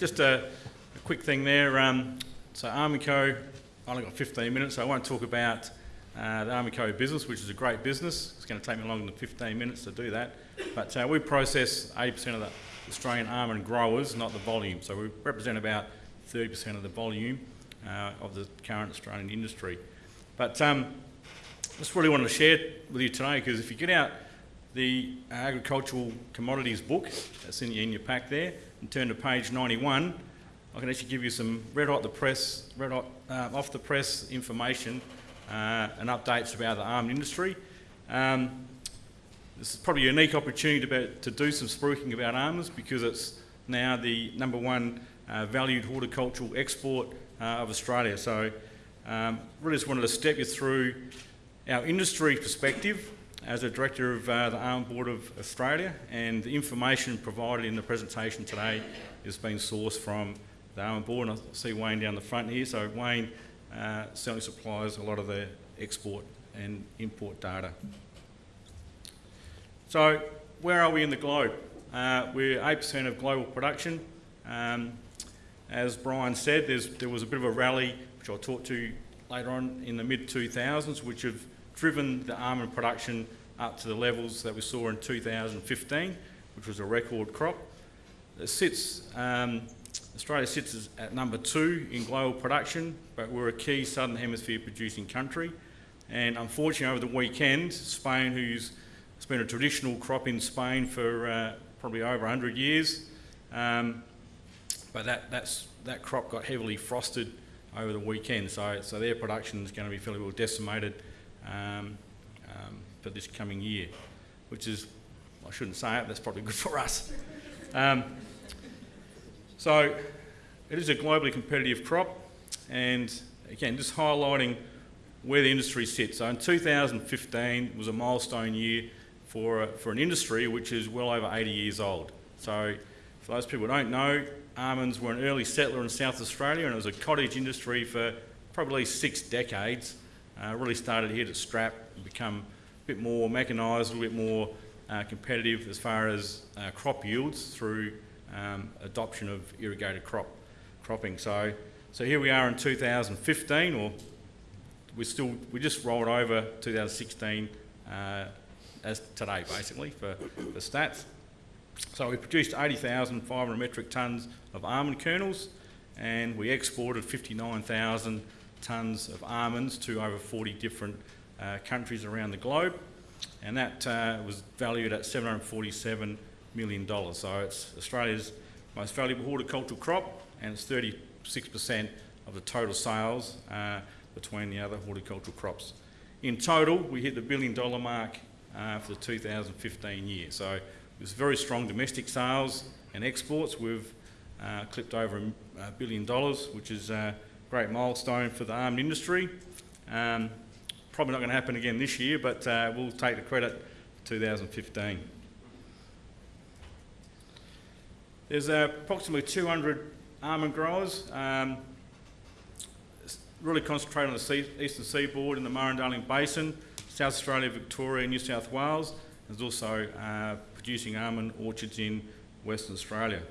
just a, a quick thing there. Um, so Almondco, I only got 15 minutes, so I won't talk about uh, the Almondco business, which is a great business. It's going to take me longer than 15 minutes to do that. But uh, we process 80% of the Australian almond growers, not the volume. So we represent about 30% of the volume uh, of the current Australian industry. But um, just really wanted to share with you today because if you get out the agricultural commodities book that's in, in your pack there and turn to page 91, I can actually give you some red hot the press, red hot uh, off the press information uh, and updates about the almond industry. Um, this is probably a unique opportunity to, to do some spruiking about almonds because it's now the number one uh, valued horticultural export uh, of Australia. So um, really just wanted to step you through our industry perspective as a director of uh, the Almond Board of Australia and the information provided in the presentation today is being sourced from the Almond Board and I see Wayne down the front here. So Wayne uh, certainly supplies a lot of the export and import data. So where are we in the globe? Uh, we're 8% of global production. Um, as Brian said, there was a bit of a rally, which I'll talk to later on in the mid-2000s, which have driven the almond production up to the levels that we saw in 2015, which was a record crop. It sits, um, Australia sits at number two in global production, but we're a key Southern Hemisphere producing country. And unfortunately, over the weekend, Spain, who's it's been a traditional crop in Spain for uh, probably over 100 years, um, but that, that's, that crop got heavily frosted over the weekend, so, so their production is going to be fairly well decimated um, um, for this coming year, which is, I shouldn't say it, that's probably good for us. Um, so it is a globally competitive crop, and again, just highlighting where the industry sits. So in 2015 was a milestone year for, for an industry which is well over 80 years old. So for those people who don't know, almonds were an early settler in South Australia and it was a cottage industry for probably six decades. Uh, really started here to strap and become a bit more mechanised, a little bit more uh, competitive as far as uh, crop yields through um, adoption of irrigated crop cropping. So, so here we are in 2015, or we still we just rolled over 2016 uh, as today, basically for the stats. So we produced 80,500 metric tonnes of almond kernels and we exported 59,000 tonnes of almonds to over 40 different uh, countries around the globe and that uh, was valued at $747 million. So it's Australia's most valuable horticultural crop and it's 36% of the total sales uh, between the other horticultural crops. In total, we hit the billion dollar mark uh, for the 2015 year. So it was very strong domestic sales and exports. We've uh, clipped over a billion dollars, which is a great milestone for the almond industry. Um, probably not going to happen again this year, but uh, we'll take the credit for 2015. There's uh, approximately 200 almond growers, um, really concentrated on the sea eastern seaboard in the Murray-Darling Basin, South Australia, Victoria, New South Wales. There's also uh, producing almond orchards in Western Australia.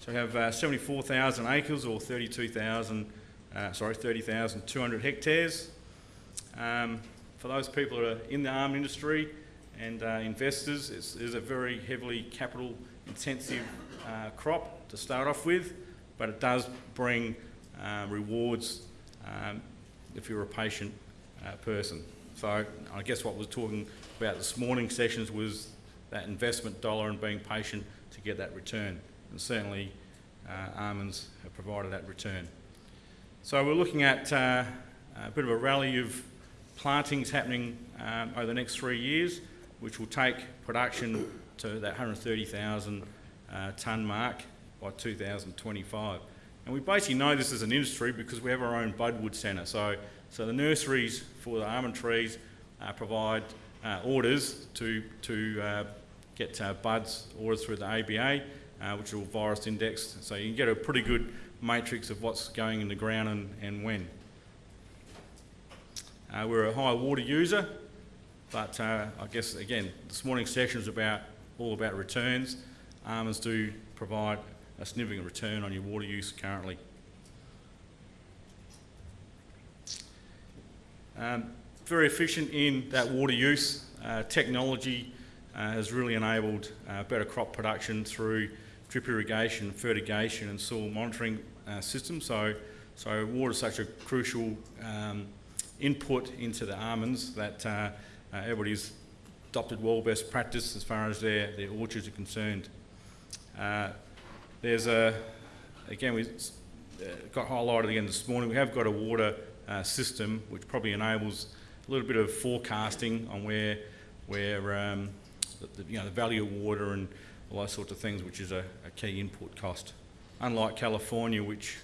So we have uh, 74,000 acres or 32,000, uh, sorry, 30,200 hectares. Um, for those people that are in the almond industry and uh, investors, it's, it's, a very heavily capital intensive uh, crop to start off with, but it does bring uh, rewards um, if you're a patient person. So I guess what we're talking about this morning sessions was that investment dollar and being patient to get that return. And certainly uh, almonds have provided that return. So we're looking at uh, a bit of a rally of plantings happening um, over the next three years, which will take production to that 130,000 uh, tonne mark by 2025. And we basically know this as an industry because we have our own budwood centre. So so the nurseries for the almond trees uh, provide uh, orders to, to uh, get buds orders through the ABA, uh, which are all virus indexed. So you can get a pretty good matrix of what's going in the ground and, and when. Uh, we're a high water user, but I guess again, this morning's session is about all about returns. Almonds do provide a significant return on your water use currently. Um, very efficient in that water use. Uh, technology uh, has really enabled uh, better crop production through drip irrigation, fertigation and soil monitoring uh, systems. So, so water is such a crucial um, input into the almonds that uh, uh, everybody's adopted well best practice as far as their, their orchards are concerned. Uh, there's a, again, we got highlighted again this morning, we have got a water system which probably enables a little bit of forecasting on where, where um, the, you know, the value of water and all those sorts of things, which is a, a key input cost. Unlike California, which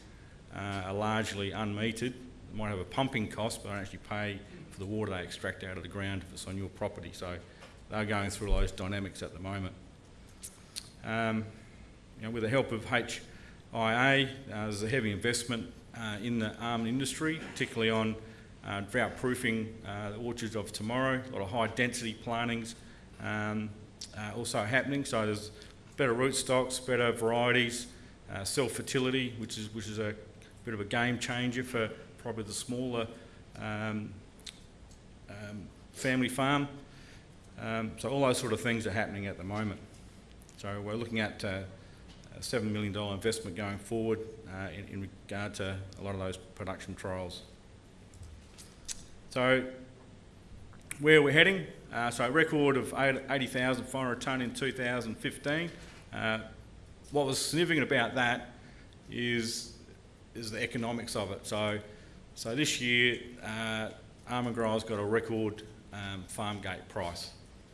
uh, are largely unmetered, they might have a pumping cost, but they don't actually pay for the water they extract out of the ground if it's on your property. So they're going through those dynamics at the moment. Um, you know, with the help of HIA, uh, there's a heavy investment uh, in the almond industry, particularly on uh, drought proofing uh, the orchards of tomorrow, a lot of high density plantings um, uh, also happening. So there's better rootstocks, better varieties, uh, self-fertility, which is, which is a bit of a game changer for probably the smaller um, um, family farm. Um, so all those sort of things are happening at the moment. So we're looking at uh, a $7 million investment going forward uh, in, in regard to a lot of those production trials. So where we're heading, uh, so a record of 80,500 tonne in 2015. Uh, what was significant about that is, is the economics of it. So, so this year, uh, growers got a record um, farm gate price.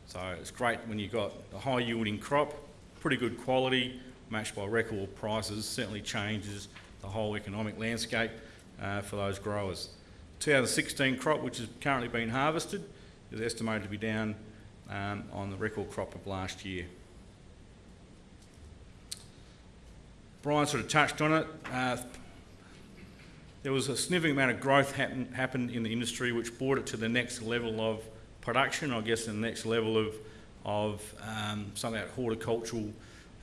So it's great when you've got a high yielding crop, pretty good quality, matched by record prices, certainly changes the whole economic landscape uh, for those growers. 2016 crop, which is currently being harvested, is estimated to be down um, on the record crop of last year. Brian sort of touched on it. Uh, there was a significant amount of growth happen, happened in the industry which brought it to the next level of production, I guess the next level of, of um, some of that horticultural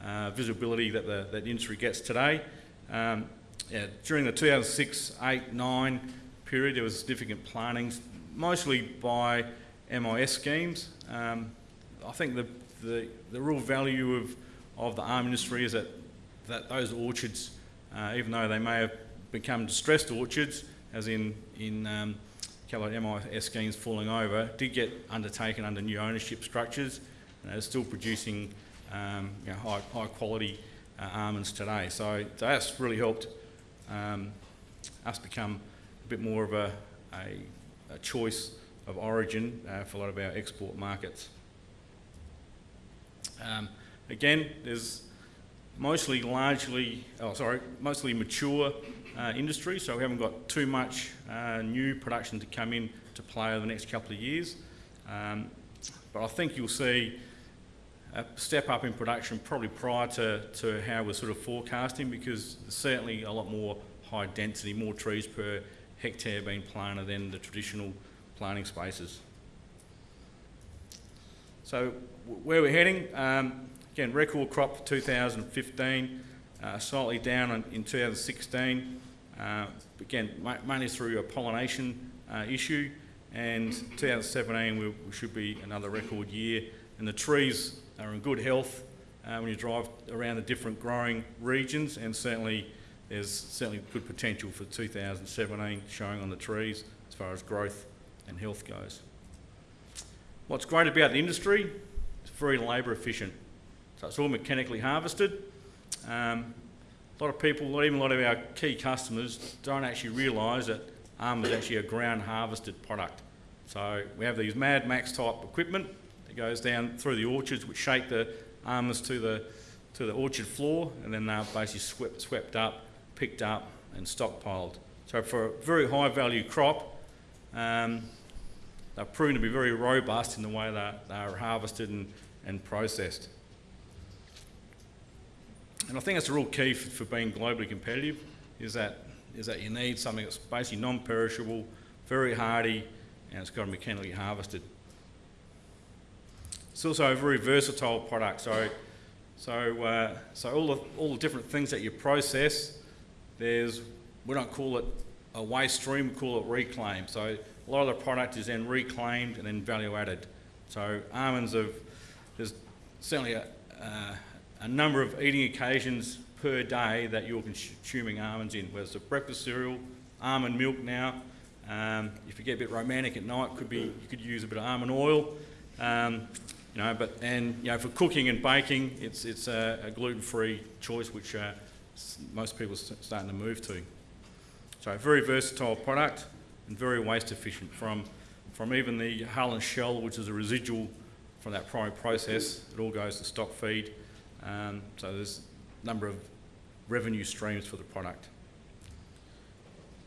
uh, visibility that the, that industry gets today. Um, yeah, during the 2006, 8, 9 period, there was significant plantings, mostly by MIS schemes. Um, I think the, the, the, real value of, of the ARM industry is that, that those orchards, uh, even though they may have become distressed orchards, as in, in um, MIS schemes falling over, did get undertaken under new ownership structures and are still producing um, you know, high, high quality uh, almonds today. So, that's really helped um, us become a bit more of a, a, a choice of origin uh, for a lot of our export markets. Um, again, there's mostly largely, oh sorry, mostly mature uh, industry, so we haven't got too much uh, new production to come in to play over the next couple of years. Um, but I think you'll see a step up in production probably prior to, to how we're sort of forecasting because certainly a lot more high density, more trees per hectare being planted than the traditional planting spaces. So where we're heading, um, again, record crop for 2015, uh, slightly down in, in 2016, uh, again, mainly through a pollination uh, issue, and 2017 we, we, should be another record year, and the trees are in good health uh, when you drive around the different growing regions, and certainly there's certainly good potential for 2017 showing on the trees as far as growth and health goes. What's great about the industry, it's very labour efficient. So it's all mechanically harvested. Um, a lot of people, even a lot of our key customers, don't actually realise that ARM is actually a ground harvested product. So we have these Mad Max type equipment that goes down through the orchards which shake the almonds to the, to the orchard floor and then they're basically swept, swept up, picked up and stockpiled. So for a very high value crop, um, they're proven to be very robust in the way that they are harvested and, and processed. And I think that's a real key for, for, being globally competitive is that, is that you need something that's basically non-perishable, very hardy, and it's got to be mechanically harvested. It's also a very versatile product. So So, uh, so all the all the different things that you process, there's we don't call it a waste stream, we call it reclaim. So a lot of the product is then reclaimed and then value added. So almonds have there's certainly a, uh, a number of eating occasions per day that you're consuming almonds in, whether it's a breakfast cereal, almond milk now. Um, if you get a bit romantic at night, could be you could use a bit of almond oil. Um, you know, but and you know for cooking and baking, it's it's a, a gluten-free choice which uh, most people are starting to move to. So a very versatile product and very waste efficient from from even the hull and shell, which is a residual from that primary process. It all goes to stock feed. Um, so there's a number of revenue streams for the product.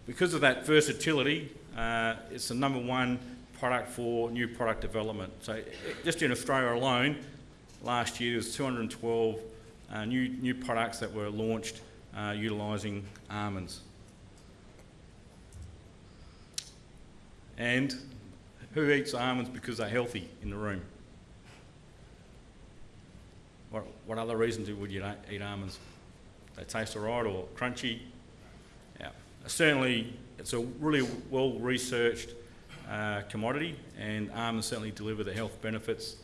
Because of that versatility, uh, it's the number one product for new product development. So just in Australia alone, last year there was 212 uh, new, new products that were launched uh, utilising almonds. And who eats almonds because they're healthy in the room? What, what other reasons would you eat almonds? They taste alright or crunchy? Yeah. Certainly, it's a really well researched uh, commodity, and almonds certainly deliver the health benefits.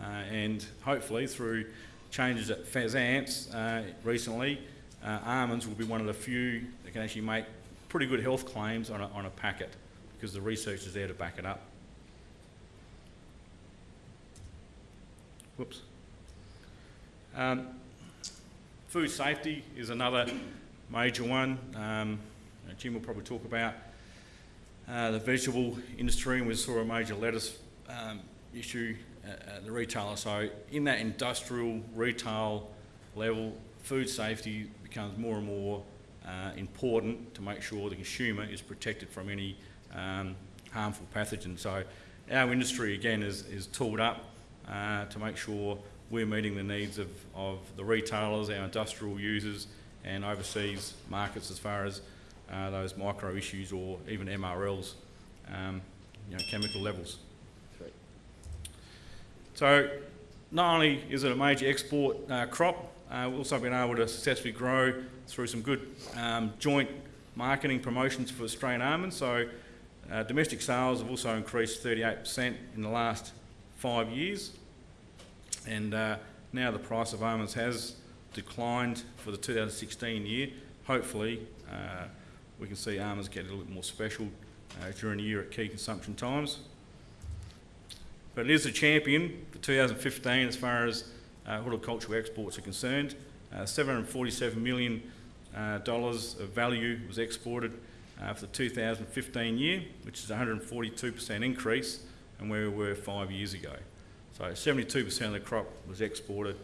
Uh, and hopefully, through changes at FSANZ uh, recently, uh, almonds will be one of the few that can actually make pretty good health claims on a, on a packet because the research is there to back it up. Whoops. Um, food safety is another major one. Um, Jim will probably talk about uh, the vegetable industry, and we saw a major lettuce um, issue at, the retailer. So in that industrial retail level, food safety becomes more and more uh, important to make sure the consumer is protected from any um, harmful pathogens. So our industry again is, is tooled up uh, to make sure we're meeting the needs of, of the retailers, our industrial users and overseas markets as far as uh, those micro issues or even MRLs, um, you know, chemical levels. So not only is it a major export uh, crop, uh, we've also been able to successfully grow through some good um, joint marketing promotions for Australian almonds. So uh, domestic sales have also increased 38% in the last five years. And uh, now the price of almonds has declined for the 2016 year. Hopefully, uh, we can see almonds get a little bit more special uh, during the year at key consumption times. But it is a champion for 2015 as far as uh, horticultural exports are concerned. Uh, $747 million of value was exported uh, for the 2015 year, which is a 142% increase on where we were five years ago. So 72% of the crop was exported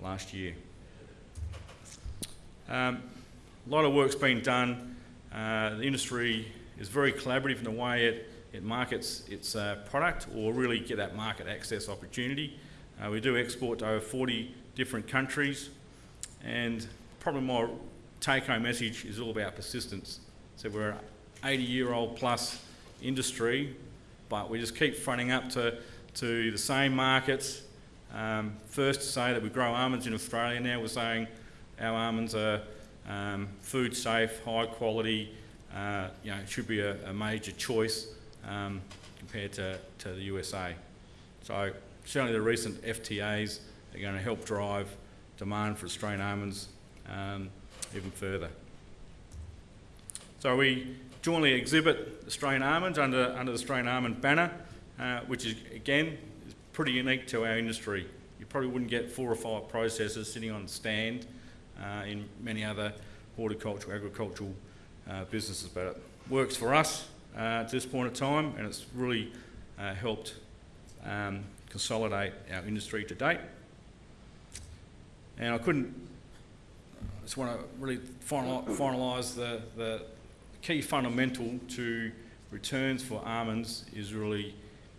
last year. Um, a lot of work's been done. Uh, the industry is very collaborative in the way it, it markets its uh, product or really get that market access opportunity. Uh, we do export to over 40 different countries and probably my take-home message is all about persistence. So we're an 80 year old plus industry, but we just keep fronting up to, to the same markets. Um, first to say that we grow almonds in Australia now, we're saying our almonds are um, food safe, high quality, uh, you know, it should be a, a major choice um, compared to, to the USA. So certainly the recent FTAs are going to help drive demand for Australian almonds um, even further. So we jointly exhibit Australian almonds under, under the Australian almond banner, uh, which is again is pretty unique to our industry. You probably wouldn't get four or five processors sitting on stand uh, in many other horticultural, agricultural uh, businesses, but it works for us uh, at this point in time, and it's really uh, helped um, consolidate our industry to date. And I couldn't, I just want to really finalise the, the key fundamental to returns for almonds is really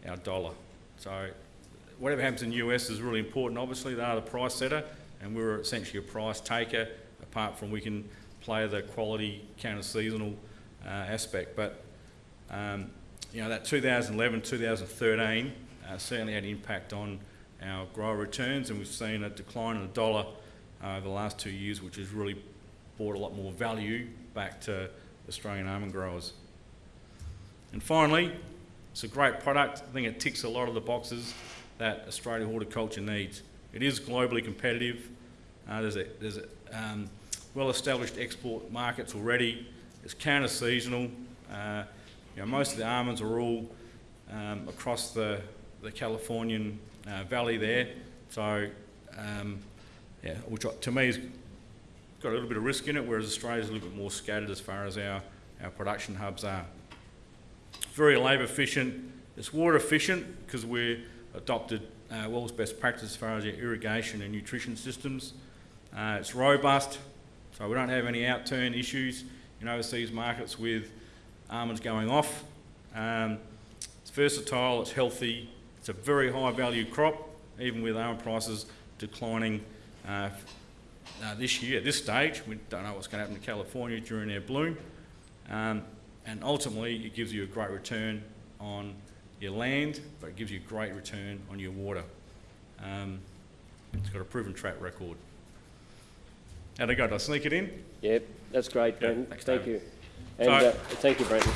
our dollar. So whatever happens in the US is really important. Obviously, they are the price setter, and we're essentially a price taker, apart from we can play the quality counter-seasonal uh, aspect. But um, you know that 2011, 2013 uh, certainly had an impact on our grower returns, and we've seen a decline in the dollar uh, over the last two years, which has really brought a lot more value back to Australian almond growers. And finally, it's a great product. I think it ticks a lot of the boxes that Australia horticulture needs. It is globally competitive. Uh, there's a, there's a um, well-established export markets already. It's counter-seasonal. Uh, you know, most of the almonds are all um, across the, the Californian uh, valley there. So, um, yeah, which to me has got a little bit of risk in it, whereas Australia's a little bit more scattered as far as our, our production hubs are. Very labour efficient. It's water efficient because we adopted uh, WELL's best practice as far as our irrigation and nutrition systems. Uh, it's robust, so we don't have any outturn issues in overseas markets with almonds going off. Um, it's versatile, it's healthy, it's a very high value crop, even with almond prices declining uh, uh, this year at this stage. We don't know what's going to happen to California during their bloom. Um, and ultimately, it gives you a great return on your land, but it gives you a great return on your water. Um, it's got a proven track record. How'd I go? Did I sneak it in? Yep, that's great, Yeah, thanks, Thank David. you. And So- uh, thank you, Brendan.